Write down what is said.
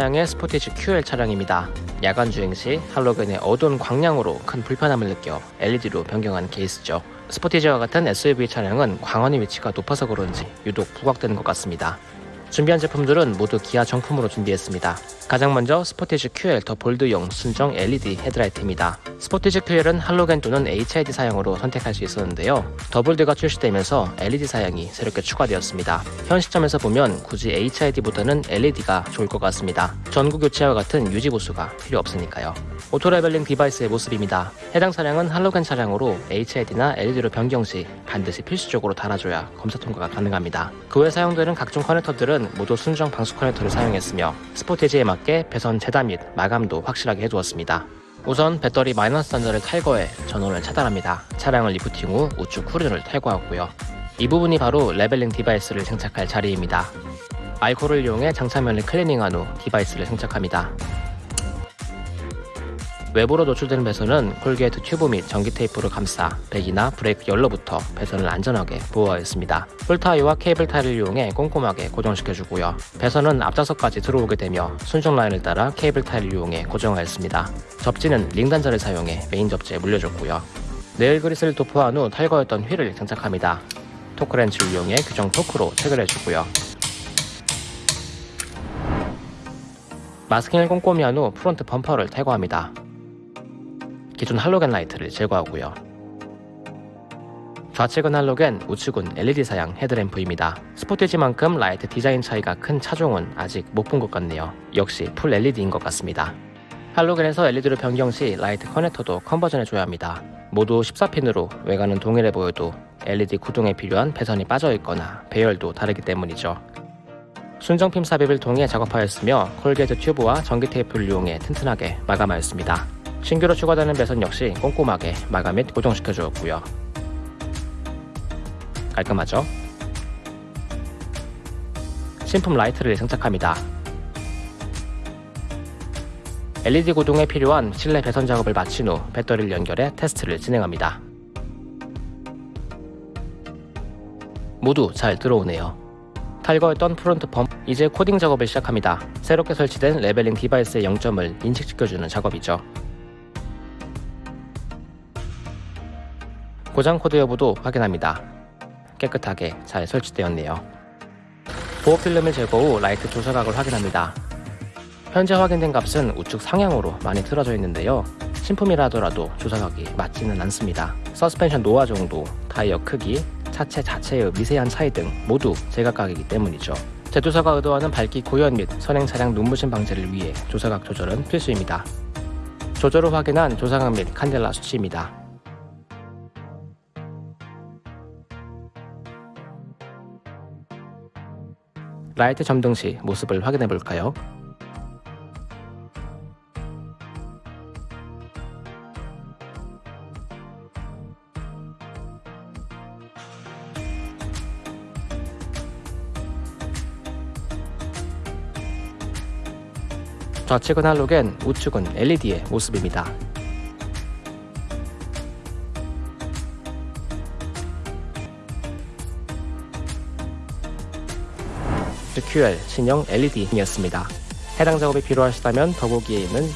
차량의 스포티지 QL 차량입니다. 야간 주행 시 할로겐의 어두운 광량으로 큰 불편함을 느껴 LED로 변경한 케이스죠. 스포티지와 같은 SUV 차량은 광원의 위치가 높아서 그런지 유독 부각되는 것 같습니다. 준비한 제품들은 모두 기아 정품으로 준비했습니다. 가장 먼저 스포티지 QL 더 볼드용 순정 LED 헤드라이트입니다. 스포티지 QL은 할로겐 또는 HID 사양으로 선택할 수 있었는데요. 더 볼드가 출시되면서 LED 사양이 새롭게 추가되었습니다. 현 시점에서 보면 굳이 HID보다는 LED가 좋을 것 같습니다. 전구 교체와 같은 유지 보수가 필요 없으니까요. auto leveling device의 모습입니다. 해당 차량은 할로겐 차량으로 HID나 LED로 변경 시 반드시 필수적으로 달아줘야 검사 통과가 가능합니다. 그 외 사용되는 각종 커넥터들은 모두 순정 방수 커넥터를 사용했으며 스포티지에 맞게 배선 재단 및 마감도 확실하게 해두었습니다. 우선 배터리 마이너스 단자를 탈거해 전원을 차단합니다. 차량을 리프팅 후 우측 후륜을 탈거하고요. 이 부분이 바로 leveling device를 장착할 자리입니다. 알코올을 이용해 장착면을 클리닝한 후 device를 장착합니다. 외부로 노출되는 배선은 corrugate 튜브 및 전기 테이프로 감싸 배기나 브레이크 열로부터 배선을 안전하게 보호하였습니다. 풀타이와 케이블 타이를 이용해 꼼꼼하게 고정시켜주고요. 배선은 앞좌석까지 들어오게 되며 순정 라인을 따라 케이블 타이를 이용해 고정하였습니다. 접지는 링 단자를 사용해 메인 접지에 물려줬고요. 내열 그리스를 도포한 후 탈거했던 휠을 장착합니다. torque wrench를 이용해 규정 토크로 체결해주고요. 마스킹을 꼼꼼히 한 후 front 범퍼를 탈거합니다. 기존 할로겐 라이트를 제거하고요. 좌측은 할로겐, 우측은 LED 사양 헤드램프입니다. 스포티지만큼 라이트 디자인 차이가 큰 차종은 아직 못 본 것 같네요. 역시 full LED인 것 같습니다. 할로겐에서 LED로 변경 시 라이트 커넥터도 conversion해줘야 합니다. 모두 14핀으로 외관은 동일해 보여도 LED 구동에 필요한 배선이 빠져있거나 배열도 다르기 때문이죠. 순정핀 삽입을 통해 작업하였으며 corrugate 튜브와 전기 테이프를 이용해 튼튼하게 마감하였습니다. 신규로 추가되는 배선 역시 꼼꼼하게 마감 및 고정시켜 주었고요. 깔끔하죠? 신품 라이트를 장착합니다. LED 구동에 필요한 실내 배선 작업을 마친 후 배터리를 연결해 테스트를 진행합니다. 모두 잘 들어오네요. 탈거했던 front 범퍼 이제 코딩 작업을 시작합니다. 새롭게 설치된 leveling device의 영점을 인식시켜주는 작업이죠. 고장 코드 여부도 확인합니다. 깨끗하게 잘 설치되었네요. 보호 필름을 제거 후 라이트 조사각을 확인합니다. 현재 확인된 값은 우측 상향으로 많이 틀어져 있는데요. 신품이라 하더라도 조사각이 맞지는 않습니다. 서스펜션 노화 정도, 타이어 크기, 차체 자체의 미세한 차이 등 모두 제각각이기 때문이죠. 제조사가 의도하는 밝기 고연 및 선행 차량 눈부신 방지를 위해 조사각 조절은 필수입니다. 조절 후 확인한 조사각 및 칸델라 수치입니다. 라이트 점등 시 모습을 확인해 볼까요? 좌측은 할로겐, 우측은 LED의 모습입니다. QL 신형 LED이었습니다. 해당 작업이 필요하시다면 더보기에 있는